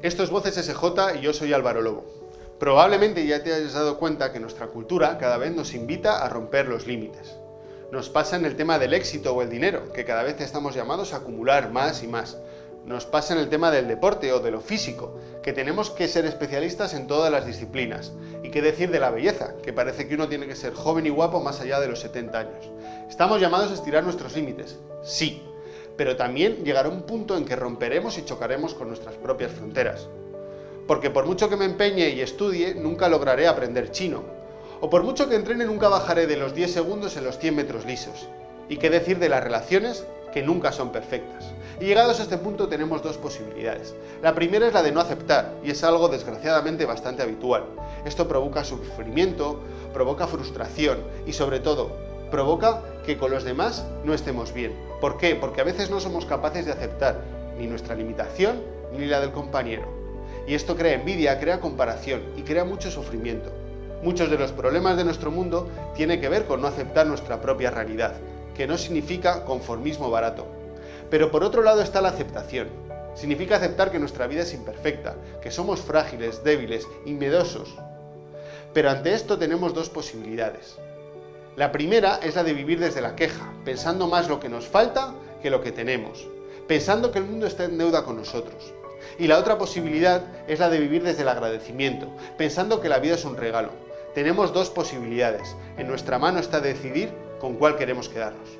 Esto es Voces SJ y yo soy Álvaro Lobo. Probablemente ya te hayas dado cuenta que nuestra cultura cada vez nos invita a romper los límites. Nos pasa en el tema del éxito o el dinero, que cada vez estamos llamados a acumular más y más. Nos pasa en el tema del deporte o de lo físico, que tenemos que ser especialistas en todas las disciplinas. Y qué decir de la belleza, que parece que uno tiene que ser joven y guapo más allá de los 70 años. Estamos llamados a estirar nuestros límites, sí, pero también llegará un punto en que romperemos y chocaremos con nuestras propias fronteras. Porque por mucho que me empeñe y estudie, nunca lograré aprender chino. O por mucho que entrene, nunca bajaré de los 10 segundos en los 100 metros lisos. Y qué decir de las relaciones, que nunca son perfectas. Y llegados a este punto tenemos dos posibilidades. La primera es la de no aceptar, y es algo desgraciadamente bastante habitual. Esto provoca sufrimiento, provoca frustración y sobre todo provoca que con los demás no estemos bien. ¿Por qué? Porque a veces no somos capaces de aceptar ni nuestra limitación ni la del compañero. Y esto crea envidia, crea comparación y crea mucho sufrimiento. Muchos de los problemas de nuestro mundo tienen que ver con no aceptar nuestra propia realidad, que no significa conformismo barato. Pero por otro lado está la aceptación. Significa aceptar que nuestra vida es imperfecta, que somos frágiles, débiles y miedosos. Pero ante esto tenemos dos posibilidades. La primera es la de vivir desde la queja, pensando más lo que nos falta que lo que tenemos, pensando que el mundo está en deuda con nosotros. Y la otra posibilidad es la de vivir desde el agradecimiento, pensando que la vida es un regalo. Tenemos dos posibilidades, en nuestra mano está decidir con cuál queremos quedarnos.